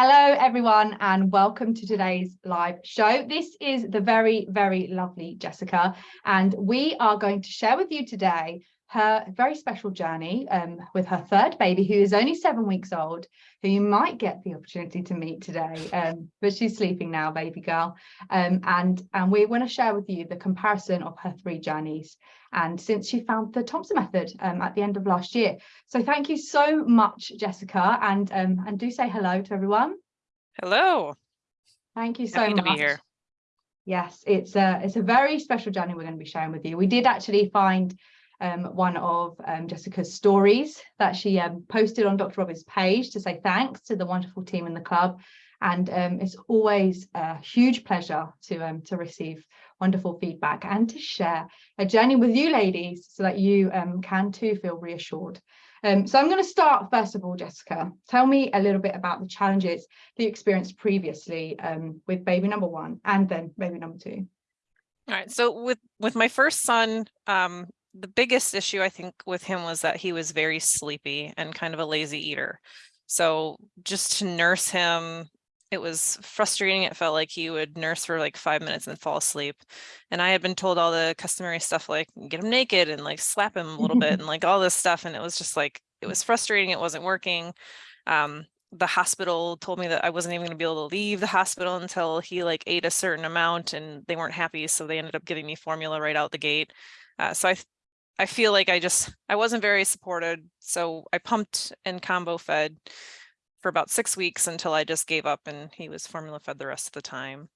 Hello, everyone, and welcome to today's live show. This is the very, very lovely Jessica, and we are going to share with you today her very special journey um, with her third baby, who is only seven weeks old, who you might get the opportunity to meet today, um, but she's sleeping now, baby girl. Um, and, and we want to share with you the comparison of her three journeys. And since she found the Thompson method um, at the end of last year. So thank you so much, Jessica, and, um, and do say hello to everyone. Hello. Thank you so Happy much. to be here. Yes, it's a, it's a very special journey we're going to be sharing with you. We did actually find um, one of um, Jessica's stories that she um, posted on Dr. Robyn's page to say thanks to the wonderful team in the club. And um, it's always a huge pleasure to, um, to receive wonderful feedback and to share a journey with you ladies so that you um, can too feel reassured. So I'm going to start first of all, Jessica, tell me a little bit about the challenges that you experienced previously with baby number one and then baby number two. All right. So with with my first son, um, the biggest issue I think with him was that he was very sleepy and kind of a lazy eater. So just to nurse him, it was frustrating. It felt like he would nurse for like five minutes and fall asleep. And I had been told all the customary stuff like get him naked and like slap him a little bit and like all this stuff. And it was just like, it was frustrating. It wasn't working. Um, the hospital told me that I wasn't even going to be able to leave the hospital until he like ate a certain amount and they weren't happy. So they ended up giving me formula right out the gate. Uh, so I I feel like I just, I wasn't very supported. So I pumped and combo fed for about six weeks until I just gave up and he was formula fed the rest of the time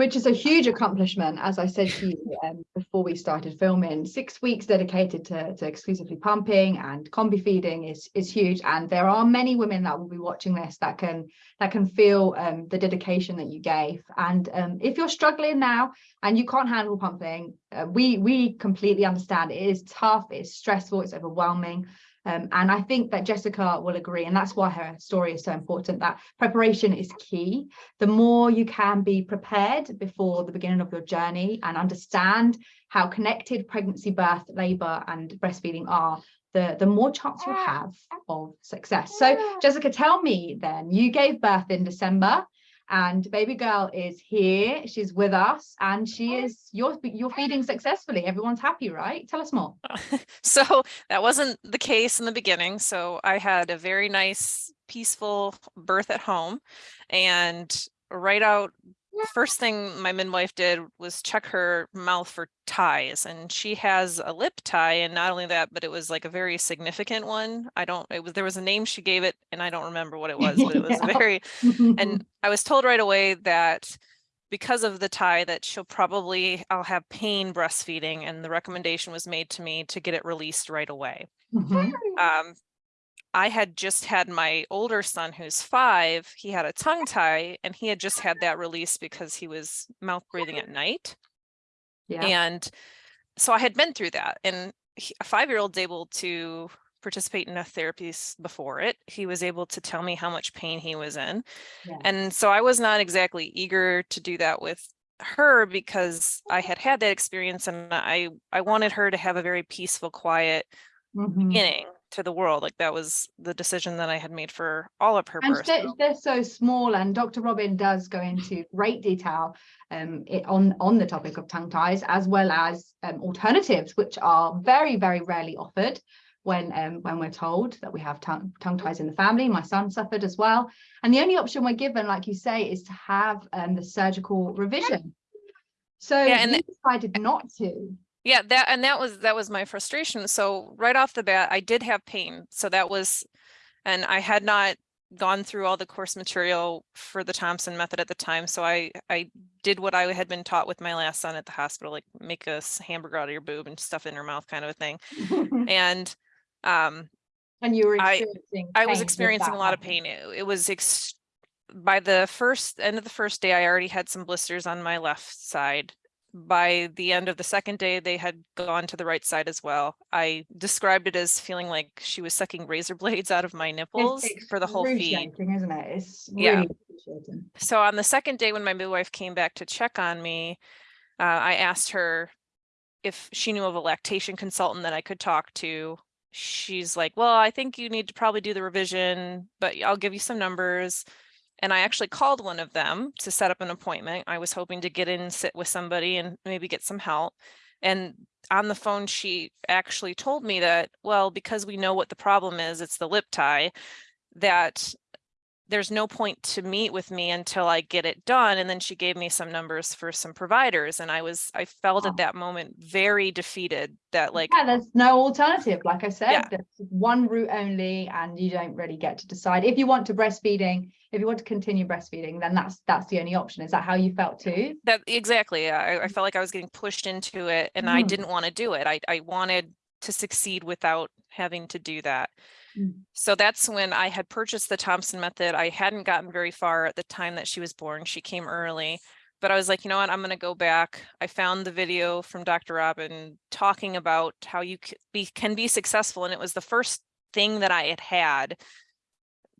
which is a huge accomplishment as i said to you um, before we started filming. Six weeks dedicated to, to exclusively pumping and combi feeding is is huge. And there are many women that will be watching this that can that can feel um, the dedication that you gave. And um, if you're struggling now and you can't handle pumping uh, we we completely understand it is tough it's stressful it's overwhelming um, and I think that Jessica will agree, and that's why her story is so important, that preparation is key. The more you can be prepared before the beginning of your journey and understand how connected pregnancy, birth, labour and breastfeeding are, the, the more chance you have of success. So Jessica, tell me then, you gave birth in December and baby girl is here. She's with us and she is you're you're feeding successfully. Everyone's happy right? Tell us more. So that wasn't the case in the beginning. So i had a very nice peaceful birth at home and right out first thing my midwife did was check her mouth for ties and she has a lip tie and not only that but it was like a very significant one i don't it was there was a name she gave it and i don't remember what it was but it was yeah. very and i was told right away that because of the tie that she'll probably i'll have pain breastfeeding and the recommendation was made to me to get it released right away mm -hmm. um, I had just had my older son who's five, he had a tongue tie and he had just had that release because he was mouth breathing at night. Yeah. And so I had been through that and he, a five-year-old's able to participate in a therapy before it. He was able to tell me how much pain he was in. Yeah. And so I was not exactly eager to do that with her because I had had that experience and I, I wanted her to have a very peaceful, quiet mm -hmm. beginning to the world. Like that was the decision that I had made for all of her and births. They're, they're, so small and Dr. Robyn does go into great detail um, it, on, on the topic of tongue ties as well as um, alternatives, which are very, very rarely offered when um, when we're told that we have tongue, tongue ties in the family. My son suffered as well. And the only option we're given, like you say, is to have um, the surgical revision. So yeah, and you decided not to yeah that and that was that was my frustration so right off the bat i did have pain so that was and i had not gone through all the course material for the thompson method at the time so i i did what i had been taught with my last son at the hospital like make a hamburger out of your boob and stuff in her mouth kind of a thing and um and you were experiencing i, I was experiencing a lot of pain it, it was by the first end of the first day i already had some blisters on my left side by the end of the second day, they had gone to the right side as well. I described it as feeling like she was sucking razor blades out of my nipples for the whole feed. Isn't it? It's really yeah. So on the second day when my midwife came back to check on me, uh, I asked her if she knew of a lactation consultant that I could talk to. She's like, well, I think you need to probably do the revision, but I'll give you some numbers. And I actually called one of them to set up an appointment. I was hoping to get in and sit with somebody and maybe get some help. And on the phone, she actually told me that, well, because we know what the problem is, it's the lip tie, that there's no point to meet with me until I get it done. And then she gave me some numbers for some providers. And I was, I felt Wow. at that moment very defeated that like, Yeah, there's no alternative. Like I said, Yeah. there's one route only, and you don't really get to decide if you want to breastfeeding. If you want to continue breastfeeding, then that's that's the only option. Is that how you felt too? that exactly. I, I felt like I was getting pushed into it and I Mhm. didn't want to do it. I, I wanted to succeed without having to do that. Mm. So that's when I had purchased the Thompson method. I hadn't gotten very far at the time that she was born. She came early, but I was like, you know what, I'm going to go back. I found the video from Dr. Robyn talking about how you c- be, can be successful. And it was the first thing that I had had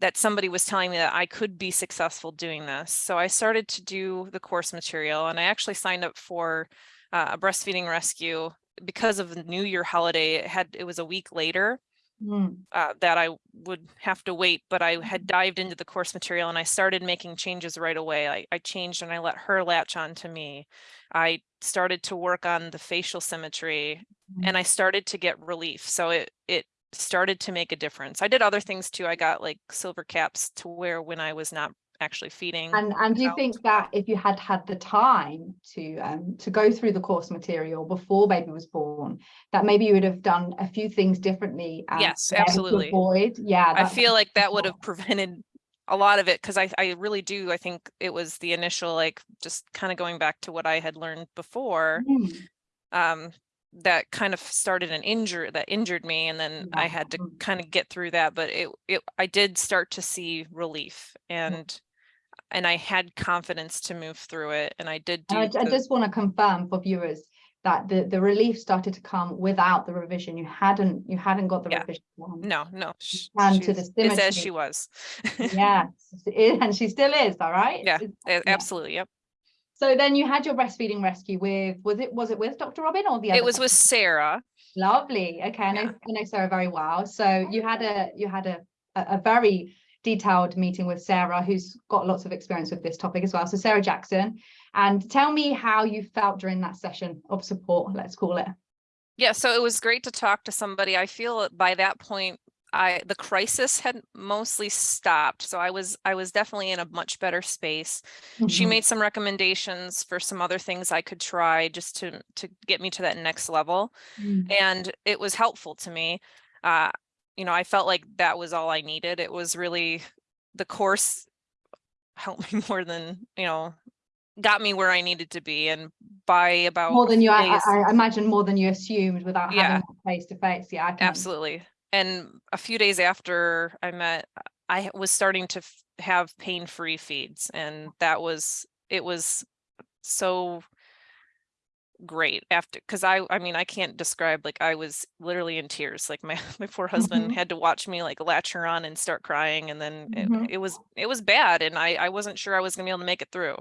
that somebody was telling me that I could be successful doing this. So I started to do the course material and I actually signed up for uh, a breastfeeding rescue because of the New Year holiday. It had, it was a week later Mm. uh, that I would have to wait, but I had dived into the course material and I started making changes right away. I, I changed and I let her latch on to me. I started to work on the facial symmetry and I started to get relief. So it, it started to make a difference. I did other things too. I got like silver caps to wear when I was not actually feeding. And and do you think that if you had had the time to um to go through the course material before baby was born, that maybe you would have done a few things differently? Yes, able to absolutely. Avoid, yeah. I feel like that would have prevented a lot of it because I, I really do. I think it was the initial, like, just kind of going back to what I had learned before. Mm, um, that kind of started an injury that injured me and then I had to mm. kind of get through that but it, it I did start to see relief and and I had confidence to move through it and I did do I, I just want to confirm for viewers that the the relief started to come without the revision. You hadn't you hadn't got the Yeah. revision. no no sh- and to the she's- it's as she was yeah and she still is, all right? Yeah, It's- absolutely yep So then you had your breastfeeding rescue with, was it, was it with Dr. Robyn or the other? it was with Sarah Lovely. Okay, I know, Yeah. I know Sarah very well. So you had a, you had a, a, a very detailed meeting with Sarah, who's got lots of experience with this topic as well. So Sarah Jackson, and tell me how you felt during that session of support, let's call it. yeah so it was great to talk to somebody I feel by that point I the crisis had mostly stopped so I was I was definitely in a much better space she Mhm. made some recommendations for some other things I could try just to to get me to that next level Mm. and it was helpful to me uh you know I felt like that was all I needed it was really the course helped me more than you know got me where I needed to be and by about More than you, I, I imagine more than you assumed without Yeah. having face to face. Yeah, absolutely and a few days after I met I was starting to have pain-free feeds and that was it was so great after because I I mean I can't describe like I was literally in tears like my my poor husband Mhm. had to watch me like latch her on and start crying and then it, Mhm. it was it was bad and I I wasn't sure I was gonna be able to make it through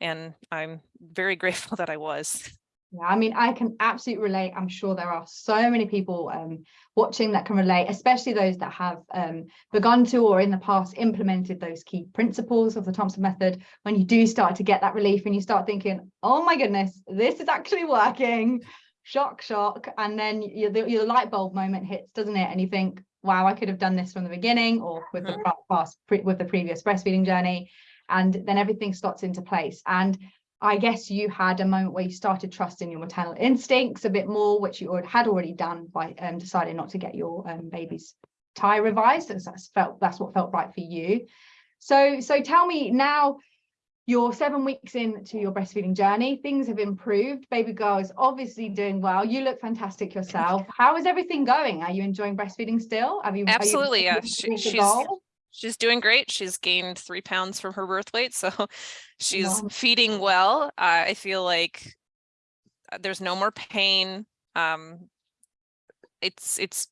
and I'm very grateful that I was Yeah, I mean, I can absolutely relate. I'm sure there are so many people um, watching that can relate, especially those that have um, begun to or in the past implemented those key principles of the Thompson method. When you do start to get that relief and you start thinking, oh my goodness, this is actually working, shock, shock. And then your, the- your light bulb moment hits, doesn't it? And you think, wow, I could have done this from the beginning or with the Mhm. pa- past, pre- with the previous breastfeeding journey. And then everything slots into place. And I guess you had a moment where you started trusting your maternal instincts a bit more, which you had already done by um, deciding not to get your um, baby's tie revised. As that's felt that's what felt right for you. So so tell me now. You're seven weeks into your breastfeeding journey. Things have improved. Baby girl is obviously doing well. You look fantastic yourself. How is everything going? Are you enjoying breastfeeding still? Have you are you Absolutely, yeah. She- she's- goal? She's doing great. She's gained three pounds from her birth weight, so she's Wow. feeding well. Uh, I feel like uh, there's no more pain. Um, it's it's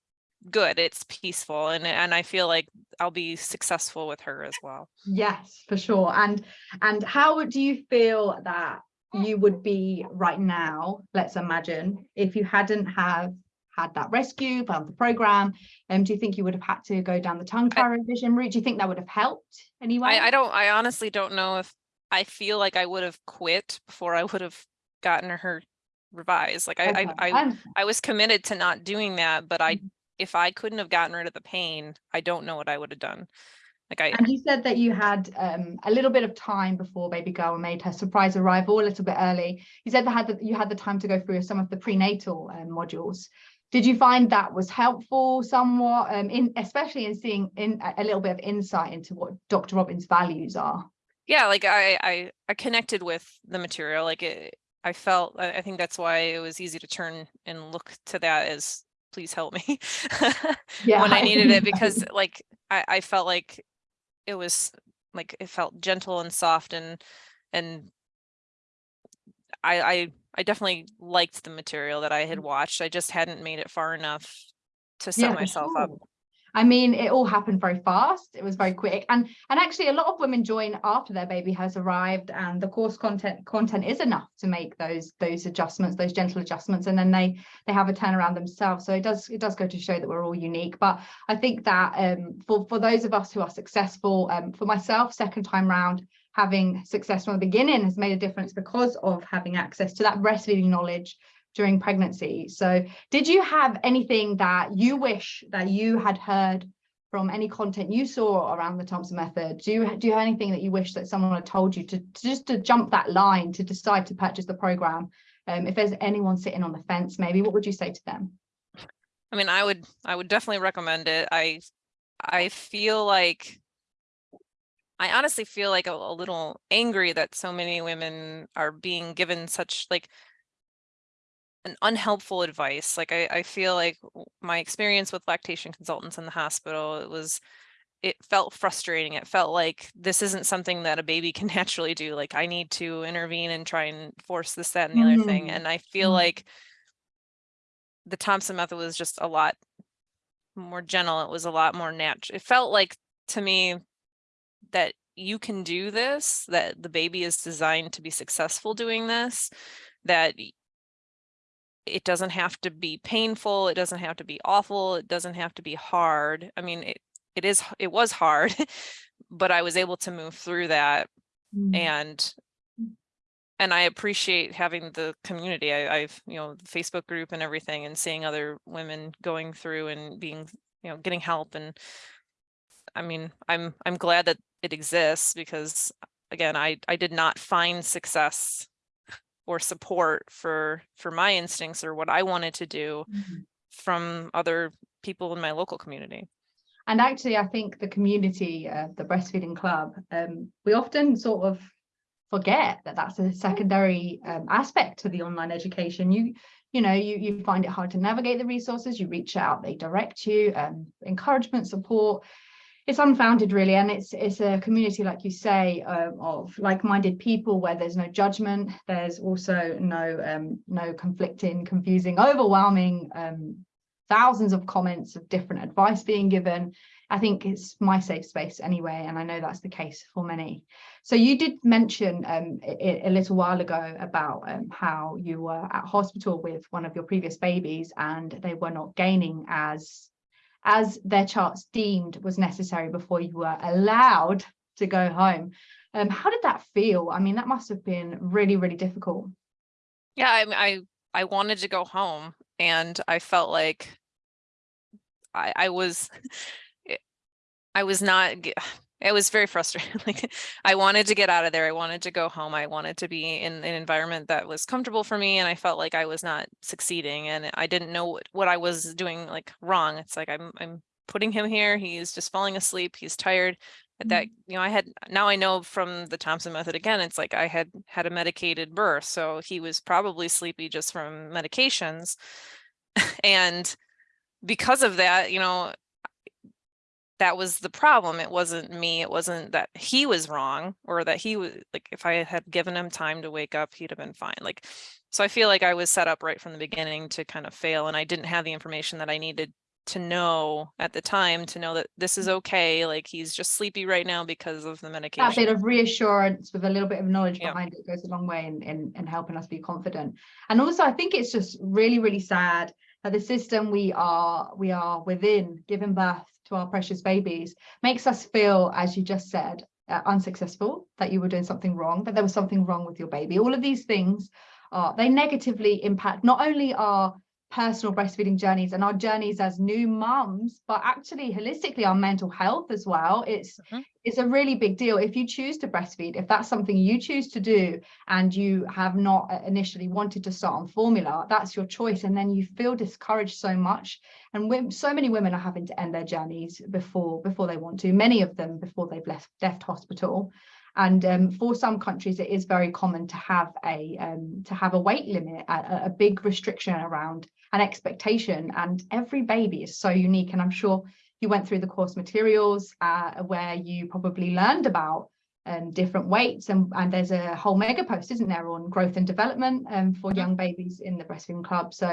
good. It's peaceful, and and I feel like I'll be successful with her as well. Yes, for sure. And and how would you feel that you would be right now, let's imagine, if you hadn't have had that rescue, found the program? Um, do you think you would have had to go down the tongue tie revision route? Do you think that would have helped anyway? I, I don't, I honestly don't know if, I feel like I would have quit before I would have gotten her revised. Like I, Okay, I, I. I was committed to not doing that, but I, Mhm. if I couldn't have gotten rid of the pain, I don't know what I would have done. Like I, And you said that you had um, a little bit of time before baby girl made her surprise arrival a little bit early. You said that had the, you had the time to go through some of the prenatal um, modules. Did you find that was helpful somewhat, um, in especially in seeing in a little bit of insight into what Dr. Robyn's values are? yeah, like I, I, I connected with the material, like it, I felt, I, I think that's why it was easy to turn and look to that as, please help me. Yeah, When I needed it, because like, I, I felt like it was, like, it felt gentle and soft and, and I, I, I definitely liked the material that I had watched. I just hadn't made it far enough to set Yeah, myself up. I mean, it all happened very fast. It was very quick, and and actually, a lot of women join after their baby has arrived, and the course content content is enough to make those those adjustments, those gentle adjustments, and then they they have a turnaround themselves. So it does it does go to show that we're all unique. But I think that um, for for those of us who are successful, um, for myself, second time round, having success from the beginning has made a difference because of having access to that breastfeeding knowledge during pregnancy. So did you have anything that you wish that you had heard from any content you saw around the Thompson method? Do you do you have anything that you wish that someone had told you to, to just to jump that line to decide to purchase the program? Um, if there's anyone sitting on the fence, maybe what would you say to them? I mean, I would, I would definitely recommend it. I, I feel like, I honestly feel like a, a little angry that so many women are being given such like an unhelpful advice. Like I, I feel like my experience with lactation consultants in the hospital, it was, it felt frustrating. It felt like this isn't something that a baby can naturally do. Like I need to intervene and try and force this, that, and the other thing. Mm, And I feel mm. like the Thompson method was just a lot more gentle. It was a lot more natural. It felt like to me that you can do this, that the baby is designed to be successful doing this, that it doesn't have to be painful, it doesn't have to be awful, it doesn't have to be hard. I mean, it it is it was hard, but I was able to move through that Mm. and Mm. and I appreciate having the community. I, I've, you know, the Facebook group and everything and seeing other women going through and being, you know, getting help and I mean, I'm I'm glad that it exists because again, I I did not find success or support for for my instincts or what I wanted to do Mhm. from other people in my local community. And actually, I think the community, uh, the breastfeeding club, um, we often sort of forget that that's a secondary um, aspect to the online education. You, you know, you you find it hard to navigate the resources. You reach out, they direct you, um, encouragement, support. It's unfounded, really, and it's it's a community, like you say, um, of like-minded people where there's no judgment. There's also no um, no conflicting, confusing, overwhelming um, thousands of comments of different advice being given. I think it's my safe space anyway, and I know that's the case for many. So you did mention um, a, a little while ago about um, how you were at hospital with one of your previous babies and they were not gaining as as their charts deemed was necessary before you were allowed to go home. Um, how did that feel? I mean, that must have been really, really difficult. Yeah, I I I wanted to go home and I felt like I I was I was not it was very frustrating. Like I wanted to get out of there. I wanted to go home. I wanted to be in an environment that was comfortable for me and I felt like I was not succeeding and I didn't know what, what I was doing like wrong. It's like I'm I'm putting him here. He's just falling asleep. He's tired. But that mm-hmm. you know I had now I know from the Thompson method again it's like I had had a medicated birth so he was probably sleepy just from medications and because of that you know that was the problem it wasn't me it wasn't that he was wrong or that he was like if I had given him time to wake up he'd have been fine like so I feel like I was set up right from the beginning to kind of fail and I didn't have the information that I needed to know at the time to know that this is mm. okay like he's just sleepy right now because of the medication that bit of reassurance with a little bit of knowledge Yeah. behind it goes a long way in, in, in helping us be confident. And also, I think it's just really, really sad that the system we are we are within giving birth to our precious babies makes us feel as you just said uh, unsuccessful that you were doing something wrong that there was something wrong with your baby. All of these things are they negatively impact not only our personal breastfeeding journeys and our journeys as new mums but actually holistically our mental health as well. It's Mhm. it's a really big deal. If you choose to breastfeed if that's something you choose to do and you have not uh, initially wanted to start on formula that's your choice. And then you feel discouraged so much. And so many women are having to end their journeys before before they want to many of them before they've left left hospital and um, for some countries it is very common to have a um, to have a weight limit a, a- big restriction around an expectation. And every baby is so unique. And i'm sure you went through the course materials uh, where you probably learned about um, different weights. And, and there's a whole mega post isn't there on growth and development um, for young babies in the breastfeeding club. So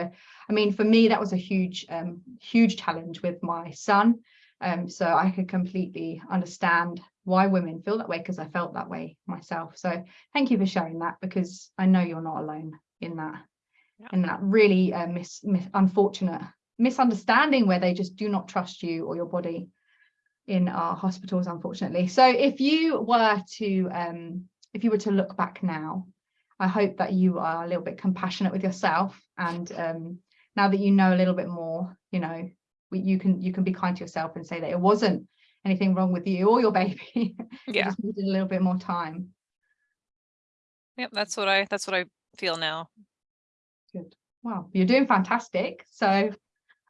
i mean for me that was a huge um, huge challenge with my son. Um, so i could completely understand why women feel that way because i felt that way myself so thank you for sharing that because i know you're not alone in that Yeah. in that really uh, mis, mis unfortunate misunderstanding where they just do not trust you or your body in our hospitals unfortunately so if you were to um if you were to look back now i hope that you are a little bit compassionate with yourself and um now that you know a little bit more you know you can you can be kind to yourself and say that it wasn't anything wrong with you or your baby Yeah. just needed a little bit more time Yep. That's what I, that's what I feel now. Good. Wow, you're doing fantastic. So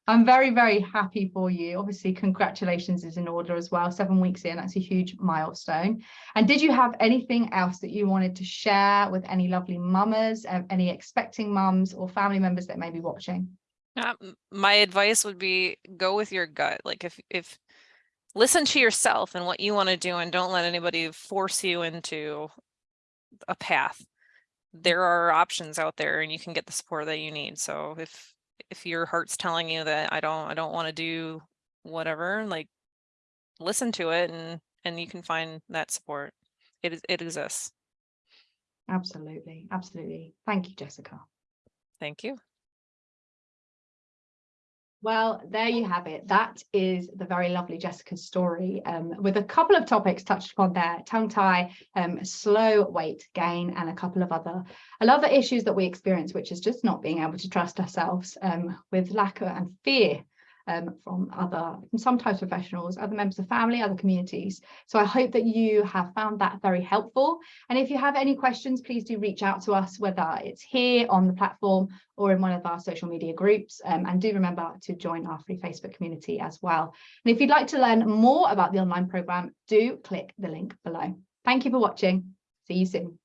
I'm very, very happy for you. Obviously, congratulations is in order as well. Seven weeks in, that's a huge milestone. And did you have anything else that you wanted to share with any lovely mamas, um, any expecting mums or family members that may be watching? Uh, my advice would be go with your gut. Like if if listen to yourself and what you want to do and don't let anybody force you into a path. Mm. There are options out there and you can get the support that you need. So if if your heart's telling you that I don't I don't want to do whatever, like listen to it and and you can find that support. It is it exists. Absolutely, absolutely. Thank you, Jessica. Thank you. Well, there you have it. That is the very lovely Jessica's story um, with a couple of topics touched upon there, tongue tie, um, slow weight gain, and a couple of other, the issues that we experience, which is just not being able to trust ourselves um, with lack of and fear um, from other, from some types of professionals, other members of family, other communities. So I hope that you have found that very helpful. And if you have any questions, please do reach out to us, whether it's here on the platform or in one of our social media groups. Um, and do remember to join our free Facebook community as well. And if you'd like to learn more about the online program, do click the link below. Thank you for watching. See you soon.